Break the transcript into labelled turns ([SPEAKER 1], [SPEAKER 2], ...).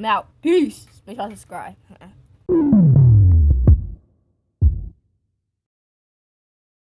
[SPEAKER 1] I'm out. Peace. Make sure to subscribe.